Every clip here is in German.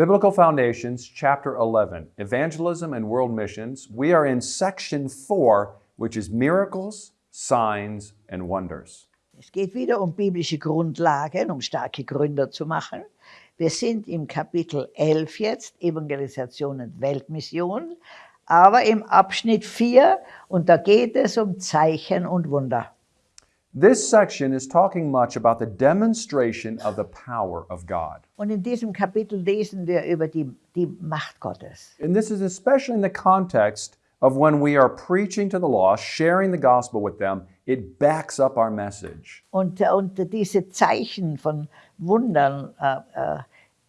Biblical Foundations, Chapter 11, Evangelism and World Missions. We are in Section 4, which is Miracles, Signs, and Wonders. Es geht wieder um biblische Grundlagen, um starke Gründer zu machen. Wir sind im Kapitel 11 jetzt, Evangelisation und Weltmission, aber im Abschnitt 4 und da geht es um Zeichen und Wunder. This section is talking much about the demonstration of the power of God. Und in diesem Kapitel lesen wir über die, die Macht Gottes. And this is especially in the context of when we are preaching to the lost, sharing the gospel with them, it backs up our message. Und, und diese Zeichen von Wundern äh, äh,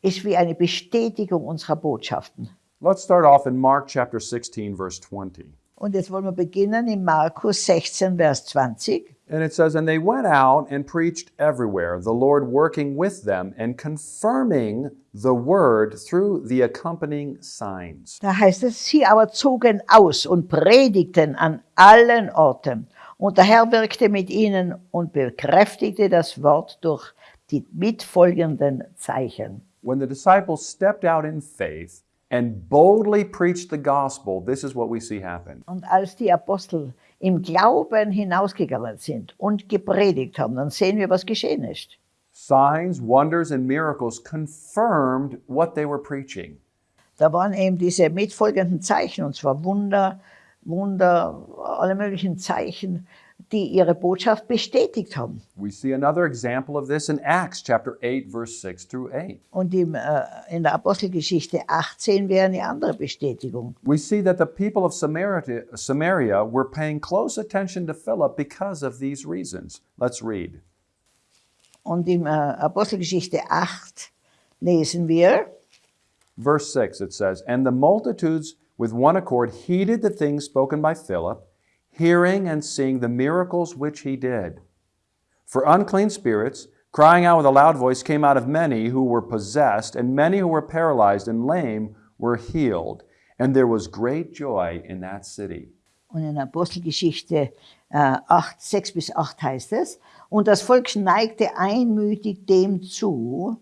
ist wie eine Bestätigung unserer Botschaften. Let's start off in Mark chapter 16, verse 20. Und jetzt wollen wir beginnen in Markus 16, Vers 20. And it says, And they went out and preached everywhere, the Lord working with them and confirming the word through the accompanying signs. Da heißt es, sie aber zogen aus und predigten an allen Orten. Und der Herr wirkte mit ihnen und bekräftigte das Wort durch die mitfolgenden Zeichen. When the disciples stepped out in faith and boldly preached the gospel, this is what we see happen. Und als die Apostel im Glauben hinausgegangen sind und gepredigt haben, dann sehen wir, was geschehen ist. Signs, wonders, and miracles confirmed what they were preaching. Da waren eben diese mitfolgenden Zeichen, und zwar Wunder, Wunder, alle möglichen Zeichen, die ihre Botschaft bestätigt haben. We see another example of this in Acts chapter 8, verse 6 through 8. Und im, äh, in der Apostelgeschichte 18 wäre eine andere Bestätigung. We see that the people of Samaria, Samaria were paying close attention to Philip because of these reasons. Let's read. Und in äh, Apostelgeschichte 8 lesen wir, Verse 6 it says, And the multitudes with one accord heeded the things spoken by Philip, hearing and seeing the miracles which he did. For unclean spirits, crying out with a loud voice, came out of many who were possessed, and many who were paralyzed and lame were healed. And there was great joy in that city. Und in Apostelgeschichte äh, 8, 6 bis 8 heißt es, und das Volk neigte einmütig dem zu,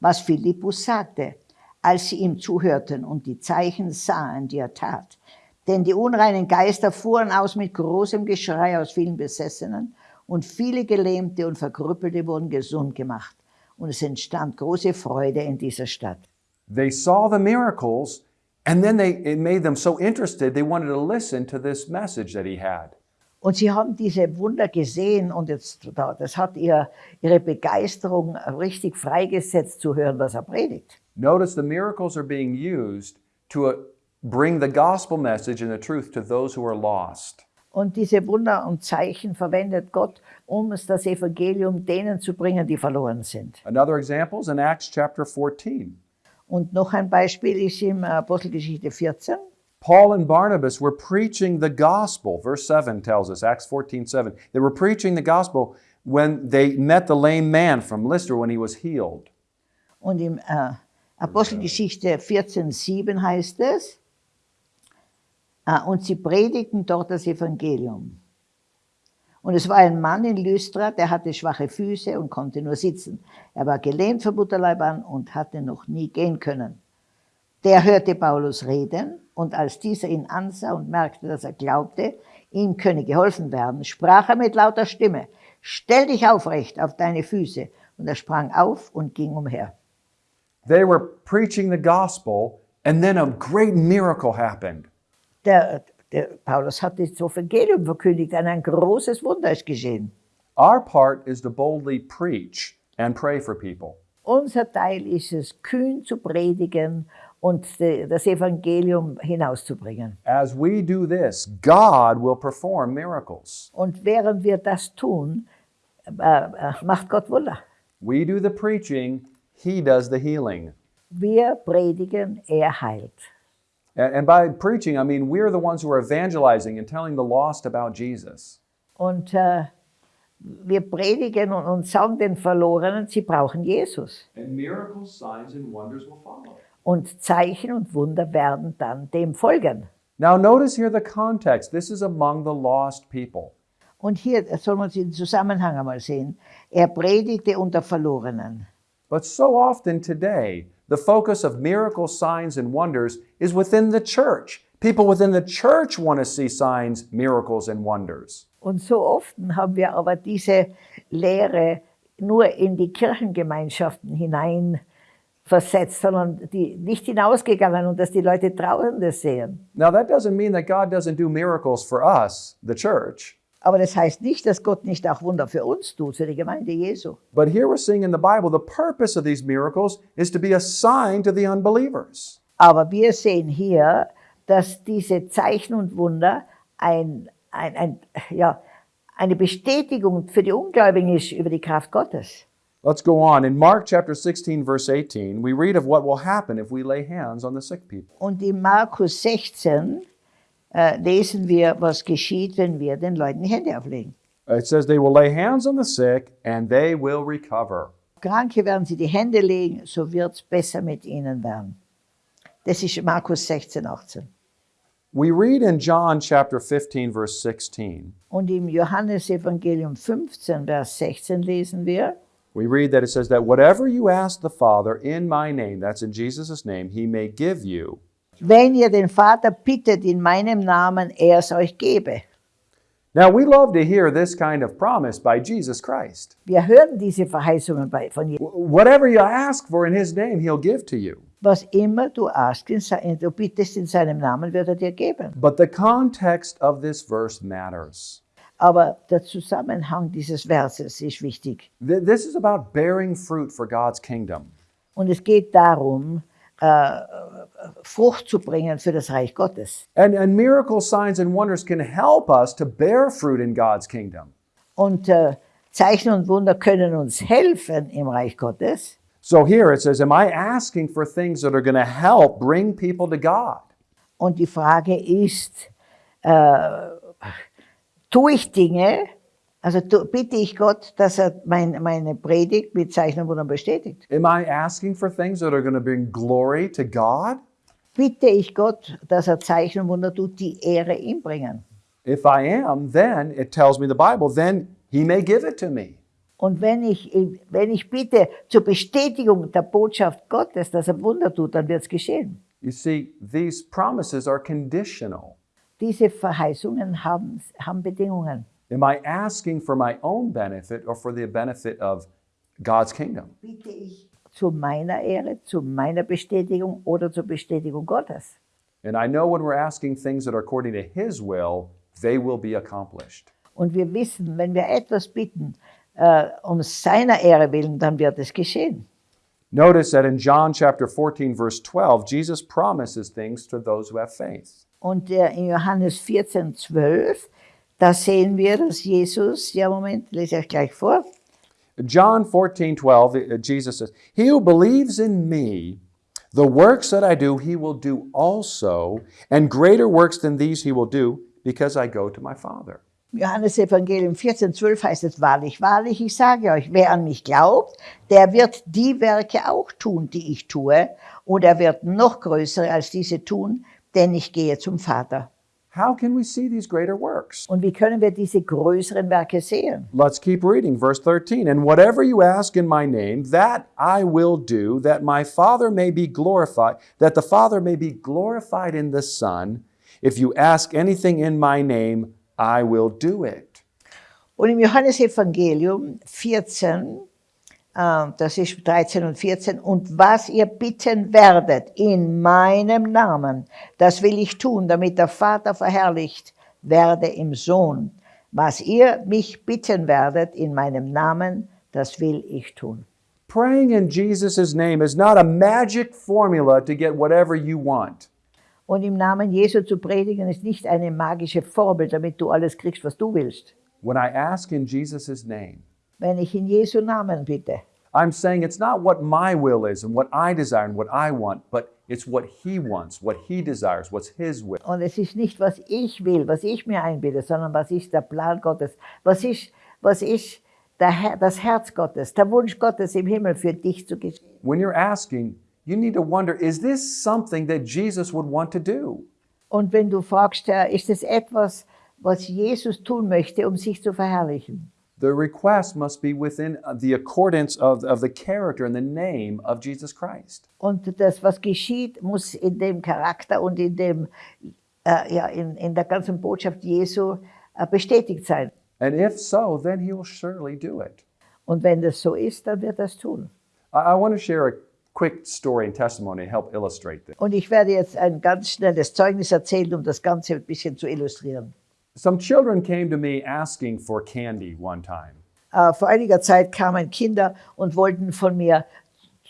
was Philippus sagte, als sie ihm zuhörten und die Zeichen sahen, die er tat. Denn die unreinen Geister fuhren aus mit großem Geschrei aus vielen Besessenen und viele Gelähmte und Verkrüppelte wurden gesund gemacht. Und es entstand große Freude in dieser Stadt. They saw the miracles, and then they, it made them so interested, they wanted to listen to this message that he had. Und sie haben diese Wunder gesehen und jetzt, das hat ihr, ihre Begeisterung richtig freigesetzt zu hören, was er predigt. Notice the miracles are being used to bring the gospel message and the truth to those who are lost. Und diese Wunder und Zeichen verwendet Gott, um es das Evangelium denen zu bringen, die verloren sind. Another example is in Acts chapter 14. Und noch ein Beispiel ist im Apostelgeschichte 14. Paul and Barnabas were preaching the gospel. Verse 7 tells us, Acts 14 7. They were preaching the gospel when they met the lame man from Lystra when he was healed. Und im äh, Apostelgeschichte 14, 7 heißt es, und sie predigten dort das Evangelium. Und es war ein Mann in Lystra, der hatte schwache Füße und konnte nur sitzen. Er war gelähmt vom Mutterleib an und hatte noch nie gehen können. Der hörte Paulus reden und als dieser ihn ansah und merkte, dass er glaubte, ihm könne geholfen werden, sprach er mit lauter Stimme, stell dich aufrecht auf deine Füße. Und er sprang auf und ging umher. They were preaching the gospel, and then a great miracle happened. Der, der Paulus hat das Evangelium verkündigt und ein großes Wunder ist geschehen. Our part is to boldly preach and pray for people. Unser Teil ist es, kühn zu predigen und de- das Evangelium hinauszubringen. As we do this, God will perform miracles. Und während wir das tun, äh, äh, macht Gott Wunder. We do the preaching, He does the healing. Wir predigen, er heilt. And, and by preaching, I mean we're the ones who are evangelizing and telling the lost about Jesus. Und äh, wir predigen und, und sagen den Verlorenen, sie brauchen Jesus. And miracles, signs, and wonders will follow. Und Zeichen und Wunder werden dann dem folgen. Now, notice here the context. This is among the lost people. Und hier soll man den Zusammenhang einmal sehen. Er predigte unter Verlorenen. But so often today, the focus of miracles, signs, and wonders is within the church. People within the church want to see signs, miracles, and wonders. Und so oft haben wir aber diese Lehre nur in die Kirchengemeinschaften hinein versetzt, sondern die nicht hinausgegangen und dass die Leute draußen das sehen. Now, that doesn't mean that God doesn't do miracles for us, the church. Aber das heißt nicht, dass Gott nicht auch Wunder für uns tut, für die Gemeinde Jesu. But here we're seeing in the Bible the purpose of these miracles is to be a sign to the unbelievers. Aber wir sehen hier, dass diese Zeichen und Wunder ein, ein, ein, ja, eine Bestätigung für die Ungläubigen ist über die Kraft Gottes. Let's go on. In Mark chapter 16, verse 18, we read of what will happen if we lay hands on the sick people. Und in Markus 16 äh, lesen wir, was geschieht, wenn wir den Leuten die Hände auflegen. It says they will lay hands on the sick and they will recover. Kranke werden sie die Hände legen, so wird es besser mit ihnen werden. Das ist Markus 16, 18. We read in John chapter 15, verse 16, Und im Johannesevangelium 15, Vers 16 lesen wir, we read that it says that whatever you ask the Father in my name, that's in Jesus' name, he may give you. Wenn ihr den Vater bittet in meinem Namen, er es euch gebe. Now, we love to hear this kind of promise by Jesus Christ. Wir hören diese Verheißungen bei, von Jesus. Wh- Whatever you ask for in his name, he'll give to you. Was immer du askst, in du bittest in seinem Namen, wird er dir geben. But the context of this verse matters. Aber der Zusammenhang dieses Verses ist wichtig. Th- This is about bearing fruit for God's kingdom. Und es geht darum, Frucht zu bringen für das Reich Gottes. And, and miracles, signs, and wonders can help us to bear fruit in God's kingdom. Und äh, Zeichen und Wunder können uns helfen im Reich Gottes. So here it says, Am I asking for things that are going to help bring people to God? Und die Frage ist, äh, tue ich Dinge, also bitte ich Gott, dass er mein, meine Predigt mit Zeichen und Wundern bestätigt. Am I asking for things that are going to bring glory to God? Bitte ich Gott, dass er Zeichen und Wunder tut, die Ehre ihm bringen. If I am, then it tells me the Bible, then he may give it to me. Und wenn ich, wenn ich bitte zur Bestätigung der Botschaft Gottes, dass er Wunder tut, dann wird es geschehen. You see, these promises are conditional. Diese Verheißungen haben, haben Bedingungen. Am I asking for my own benefit or for the benefit of God's kingdom? Bitte ich zu meiner Ehre, zu meiner Bestätigung oder zur Bestätigung Gottes. And I know when we're asking things that are according to His will, they will be accomplished. Und wir wissen, wenn wir etwas bitten, äh, um seiner Ehre willen, dann wird es geschehen. Notice that in John chapter 14, verse 12, Jesus promises things to those who have faith. Und äh, in Johannes 14, 12, da sehen wir, dass Jesus, ja Moment, lese ich gleich vor, John 14, 12, uh, Jesus says, He who believes in me, the works that I do, he will do also, and greater works than these he will do, because I go to my Father. Johannes Evangelium 14, 12 heißt es, wahrlich, wahrlich, ich sage euch, wer an mich glaubt, der wird die Werke auch tun, die ich tue, und er wird noch größere als diese tun, denn ich gehe zum Vater. How can we see these greater works? Und wie können wir diese größeren Werke sehen? Let's keep reading, verse 13. And whatever you ask in my name, that I will do, that my Father may be glorified, that the Father may be glorified in the Son. If you ask anything in my name, I will do it. Und im Johannesevangelium 14, äh, das ist 13 und 14, und was ihr bitten werdet in meinem Namen, das will ich tun, damit der Vater verherrlicht werde im Sohn. Was ihr mich bitten werdet in meinem Namen, das will ich tun. Praying in Jesus' name is not a magic formula to get whatever you want. Und im Namen Jesu zu predigen ist nicht eine magische Formel, damit du alles kriegst, was du willst. When I ask in Jesus' name, Wenn ich in Jesu Namen bitte, I'm saying it's not what my will is and what I desire and what I want, but it's what He wants, what He desires, what's His will. Und es ist nicht, was ich will, was ich mir einbilde, sondern was ist der Plan Gottes, was ist, was ist der das Herz Gottes, der Wunsch Gottes im Himmel für dich zu geschehen. When you're asking, you need to wonder is this something that Jesus would want to do? Und wenn du fragst, ist es etwas, was Jesus tun möchte, um sich zu verherrlichen? The request must be within uh, the accordance of, of the character and the name of Jesus Christ. Und das, was geschieht, muss in dem Charakter und in, dem, äh, ja, in, in der ganzen Botschaft Jesu äh, bestätigt sein. And if so, then he will surely do it. Und wenn das so ist, dann wird es tun. I, I want to share a quick story and testimony to help illustrate this. Und ich werde jetzt ein ganz schnelles Zeugnis erzählen, um das Ganze ein bisschen zu illustrieren. Some children came to me asking for candy one time. Äh, vor einiger Zeit kamen Kinder und wollten von mir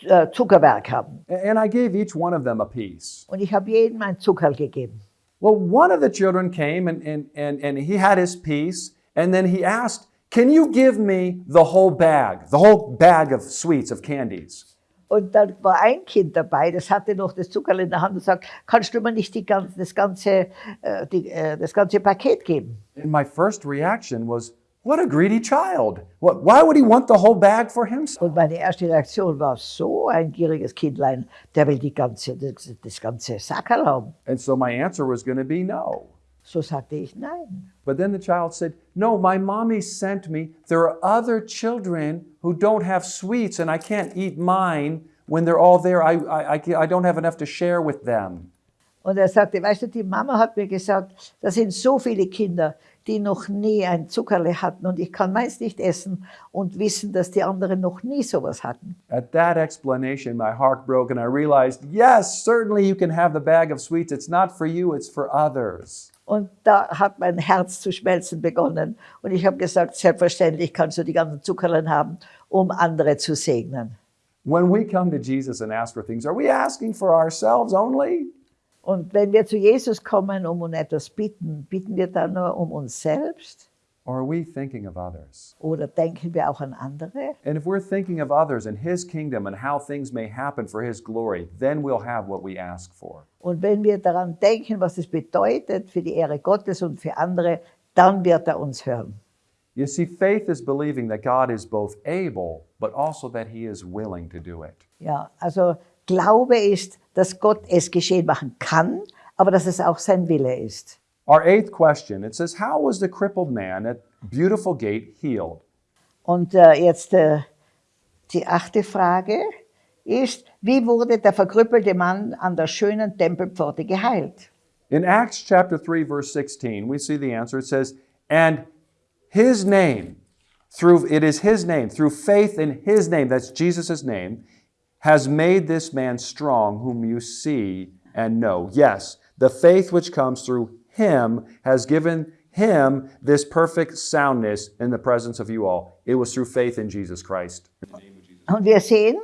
äh, Zuckerwerk haben. And I gave each one of them a piece. Und ich habe jedem ein Zuckerl gegeben. Well, one of the children came and, and, and, and he had his piece, and then he asked, Can you give me the whole bag, the whole bag of sweets, of candies? Und dann war ein Kind dabei, das hatte noch das Zuckerl in der Hand und sagt, kannst du mir nicht die ganze, das, ganze, äh, die, äh, das ganze Paket geben? And my first reaction was, What a greedy child. What, why would he want the whole bag for himself? Und meine erste Reaktion war, so ein gieriges Kindlein, der will die ganze, das, das ganze Sackerl haben. And so my answer was going to be no. So sagte ich, nein. But then the child said, No, my mommy sent me. There are other children who don't have sweets, and I can't eat mine when they're all there. I, I, I, don't have enough to share with them. Und er sagte, weißt du, die Mama hat mir gesagt, da sind so viele Kinder, die noch nie ein Zuckerle hatten und ich kann meins nicht essen und wissen, dass die anderen noch nie sowas hatten. At that explanation, my heart broke, and I realized, yes, certainly you can have the bag of sweets. It's not for you, it's for others. Und da hat mein Herz zu schmelzen begonnen. Und ich habe gesagt, selbstverständlich kannst du die ganzen Zuckerlen haben, um andere zu segnen. When we come to Jesus and ask for things, are we asking for ourselves only? Und wenn wir zu Jesus kommen, um um etwas bitten, bitten wir dann nur um uns selbst Or are we thinking of others? oder denken wir auch an andere? And if we're thinking of others and His kingdom and how things may happen for His glory, then we'll have what we ask for. Und wenn wir daran denken, was es bedeutet für die Ehre Gottes und für andere, dann wird er uns hören. You see, faith is believing that God is both able, but also that He is willing to do it. Ja, also Glaube ist, dass Gott es geschehen machen kann, aber dass es auch sein Wille ist. Our eighth question it says, How was the crippled man at Beautiful Gate healed? Und äh, jetzt äh, die achte Frage ist, wie wurde der verkrüppelte Mann an der schönen Tempelpforte geheilt? In Acts chapter 3, verse 16, we see the answer. It says, And his name, through it is his name, through faith in his name, that's Jesus' name, has made this man strong, whom you see and know. Yes, the faith which comes through him has given him this perfect soundness in the presence of you all. It was through faith in Jesus Christ. Und wir sehen,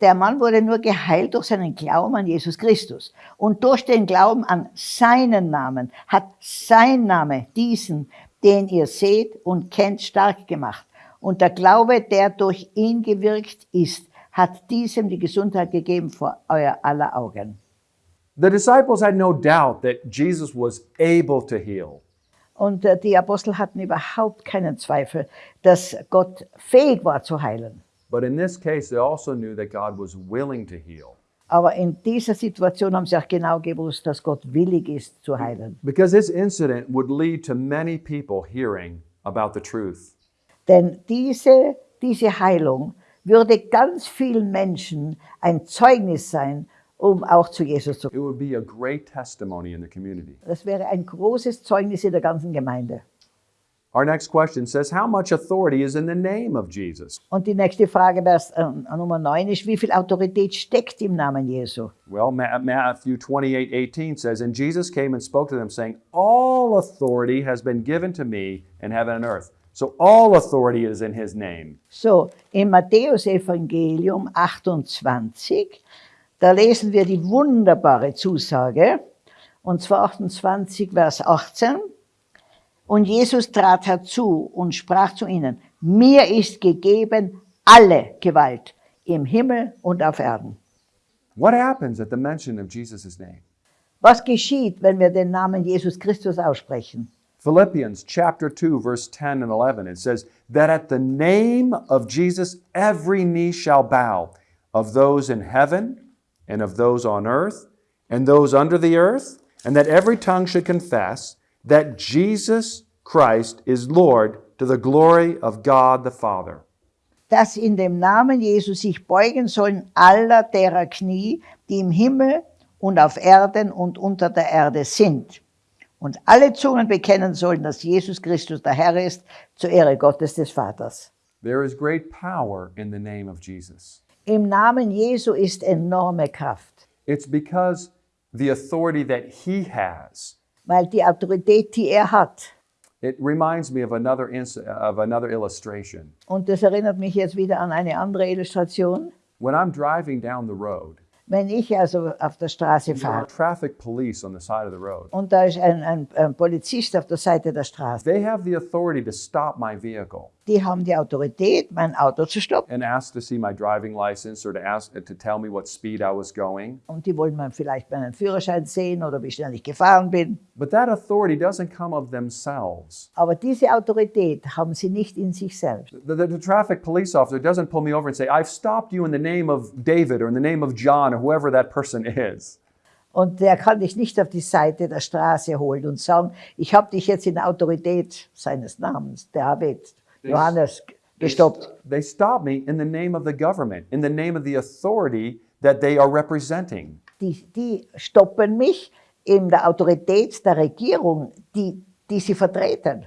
der Mann wurde nur geheilt durch seinen Glauben an Jesus Christus. Und durch den Glauben an seinen Namen hat sein Name diesen, den ihr seht und kennt, stark gemacht. Und der Glaube, der durch ihn gewirkt ist, hat diesem die Gesundheit gegeben vor euer aller Augen. The disciples had no doubt that Jesus was able to heal. Und äh, die Apostel hatten überhaupt keinen Zweifel, dass Gott fähig war zu heilen. But in this case, they also knew that God was willing to heal. Aber in dieser Situation haben sie auch genau gewusst, dass Gott willig ist zu heilen. Because this incident would lead to many people hearing about the truth. Denn diese, diese Heilung würde ganz vielen Menschen ein Zeugnis sein, um auch zu Jesus zu kommen. In. Das wäre ein großes Zeugnis in der ganzen Gemeinde. Our next question says, How much authority is in the name of Jesus? Und die nächste Frage, Vers äh, Nummer 9, ist, wie viel Autorität steckt im Namen Jesu? Well, Ma- Matthew 28 18 says, And Jesus came and spoke to them, saying, All authority has been given to me in heaven and earth. So all authority is in his name. So, im Matthäus-Evangelium 28, da lesen wir die wunderbare Zusage, und zwar 28, Vers 18. Und Jesus trat herzu und sprach zu ihnen, mir ist gegeben alle Gewalt im Himmel und auf Erden. What happens at the mention of Jesus' name? Was geschieht, wenn wir den Namen Jesus Christus aussprechen? Philippians chapter 2, verse 10 and 11, it says, That at the name of Jesus every knee shall bow, of those in heaven, and of those on earth, and those under the earth, and that every tongue should confess that Jesus Christ is Lord to the glory of God the Father. dass in dem Namen Jesus sich beugen sollen aller derer Knie, die im Himmel und auf Erden und unter der Erde sind. Und alle Zungen bekennen sollen, dass Jesus Christus der Herr ist, zur Ehre Gottes des Vaters. There is great power in the name of Jesus. Im Namen Jesu ist enorme Kraft, It's because the authority that he has. weil die Autorität, die er hat, It reminds me of another of another illustration. und das erinnert mich jetzt wieder an eine andere Illustration, When I'm driving down the road, wenn ich also auf der Straße fahre traffic police on the side of the road. und da ist ein, ein, ein Polizist auf der Seite der Straße. Die haben die Autorität, mein Auto zu stoppen. and ask to see my driving license or to ask to tell me what speed I was going. Und die wollen man vielleicht meinen Führerschein sehen oder wie schnell ich gefahren bin. But that authority doesn't come of themselves. Aber diese Autorität haben sie nicht in sich selbst. The, the, the traffic police officer doesn't pull me over and say, I've stopped you in the name of David or in the name of John or whoever that person is. Und der kann dich nicht auf die Seite der Straße holen und sagen, ich habe dich jetzt in der Autorität seines Namens, David, Johannes, gestoppt. They stop me in the name of the government, in the name of the authority that they are representing. Die, die stoppen mich in der Autorität der Regierung, die, die sie vertreten.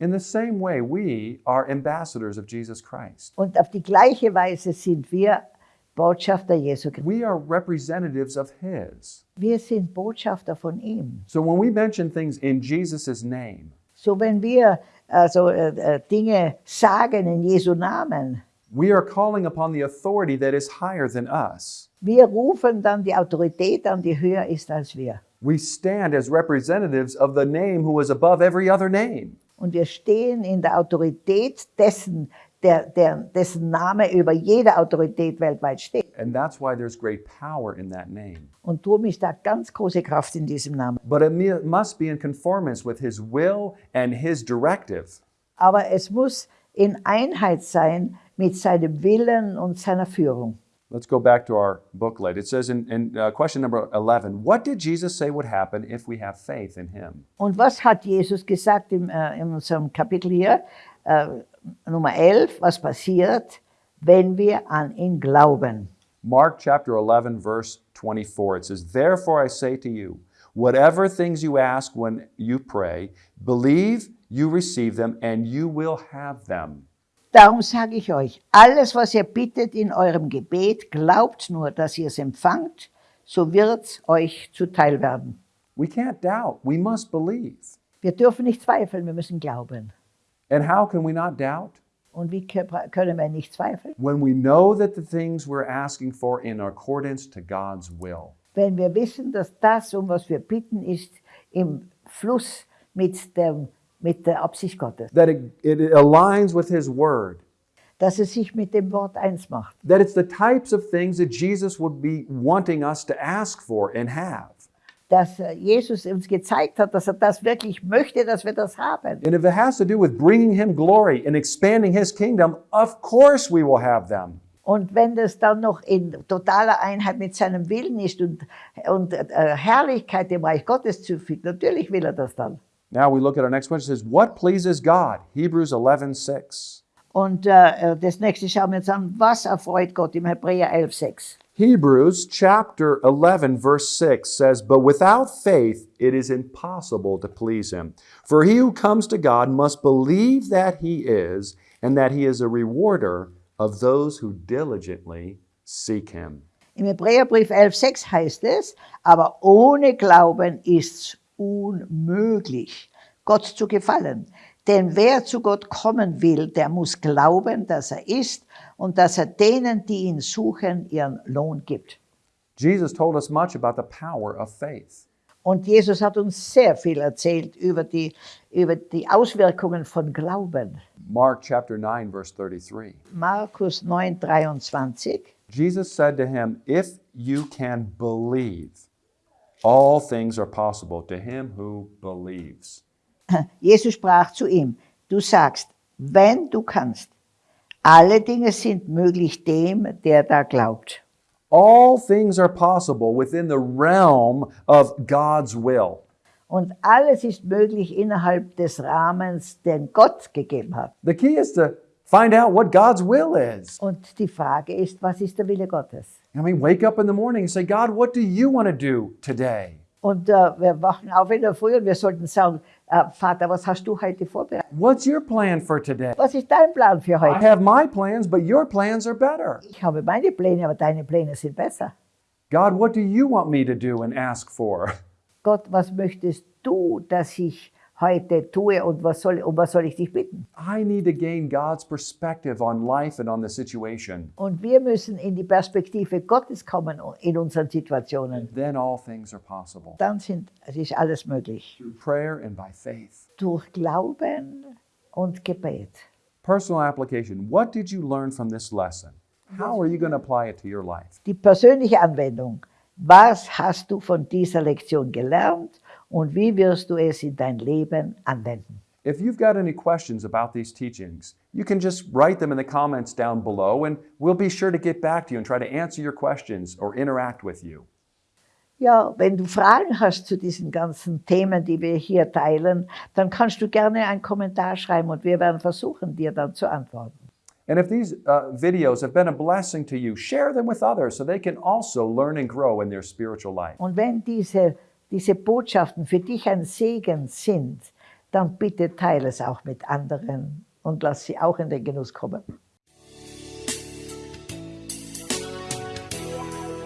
In the same way, we are ambassadors of Jesus Christ. Und auf die gleiche Weise sind wir Botschafter Jesu Christi. We are representatives of His. Wir sind Botschafter von ihm. So when we mention things in Jesus' name, So wenn wir also äh, äh, Dinge sagen in Jesu Namen, we are calling upon the authority that is higher than us. wir rufen dann die Autorität an, die höher ist als wir. We stand as representatives of the name who is above every other name. Und wir stehen in der Autorität dessen, der, der, dessen Name über jede Autorität weltweit steht. And that's why there's great power in that name. Und darum ist da ganz große Kraft in diesem Namen. But it must be in conformance with His will and His directive. Aber es muss in Einheit sein mit seinem Willen und seiner Führung. Let's go back to our booklet. It says in, in uh, question number 11 What did Jesus say would happen if we have faith in Him? Und was hat Jesus gesagt im, äh, in unserem Kapitel hier, äh, Nummer 11, was passiert, wenn wir an ihn glauben? Mark chapter 11, verse 24. It says, Therefore I say to you, whatever things you ask when you pray, believe you receive them and you will have them. Darum sage ich euch, alles, was ihr bittet in eurem Gebet, glaubt nur, dass ihr es empfangt, so wird's euch zuteil werden. We can't doubt. We must believe. Wir dürfen nicht zweifeln, wir müssen glauben. And how can we not doubt? Und wie können wir nicht zweifeln? When we know that the things we're asking for in accordance to God's will. Wenn wir wissen, dass das, um was wir bitten, ist im Fluss mit, dem, mit der Absicht Gottes. That it, it aligns with His Word. Dass es sich mit dem Wort eins macht. That it's the types of things that Jesus would be wanting us to ask for and have. Dass äh, Jesus uns gezeigt hat, dass er das wirklich möchte, dass wir das haben. And if it has to do with bringing Him glory and expanding His kingdom, of course we will have them. Und wenn das dann noch in totaler Einheit mit seinem Willen ist und, und äh, Herrlichkeit dem Reich Gottes zufügt, natürlich will er das dann. Now we look at our next question. It says, What pleases God? Hebrews 11 6. Und äh, das nächste schauen wir uns an, was erfreut Gott im Hebräer 11,6. Hebrews chapter 11, verse 6 says, But without faith it is impossible to please him. For he who comes to God must believe that he is, and that he is a rewarder of those who diligently seek him. Im Hebräerbrief 11,6 heißt es, aber ohne Glauben ist's unmöglich, Gott zu gefallen. Denn wer zu Gott kommen will, der muss glauben, dass er ist und dass er denen, die ihn suchen, ihren Lohn gibt. Jesus told us much about the power of faith. Und Jesus hat uns sehr viel erzählt über die, über die Auswirkungen von Glauben. Mark chapter 9, verse 33. Markus 9, 23. Jesus said to him, If you can believe, all things are possible to him who believes. Jesus sprach zu ihm, du sagst, wenn du kannst, alle Dinge sind möglich dem, der da glaubt. All things are possible within the realm of God's will. Und alles ist möglich innerhalb des Rahmens, den Gott gegeben hat. The key is to find out what God's will is. Und die Frage ist, was ist der Wille Gottes? I mean, wake up in the morning and say, God, what do you want to do today? Und äh, wir wachen auf in der Früh und wir sollten sagen, äh, Vater, was hast du heute vorbereitet? What's your plan for today? Was ist dein Plan für I heute? have my plans, but your plans are better. Ich habe meine Pläne, aber deine Pläne sind besser. God, what do you want me to do and ask for? Gott, was möchtest du, dass ich heute tue und was soll, um was soll ich dich bitten? I need to gain God's perspective on life and on the situation. Und wir müssen in die Perspektive Gottes kommen in unseren Situationen. Then all things are possible. Dann sind, es ist alles möglich. Through prayer and by faith. Durch Glauben und Gebet. Personal application. What did you learn from this lesson? How are you going to apply it to your life? Die persönliche Anwendung. Was hast du von dieser Lektion gelernt und wie wirst du es in dein Leben anwenden? If you've got any questions about these teachings, you can just write them in the comments down below, and we'll be sure to get back to you and try to answer your questions or interact with you. Ja, wenn du Fragen hast zu diesen ganzen Themen, die wir hier teilen, dann kannst du gerne einen Kommentar schreiben und wir werden versuchen, dir dann zu antworten. And if these uh, videos have been a blessing to you, share them with others so they can also learn and grow in their spiritual life. Und wenn diese, diese Botschaften für dich ein Segen sind, dann bitte teile es auch mit anderen und lass sie auch in den Genuss kommen.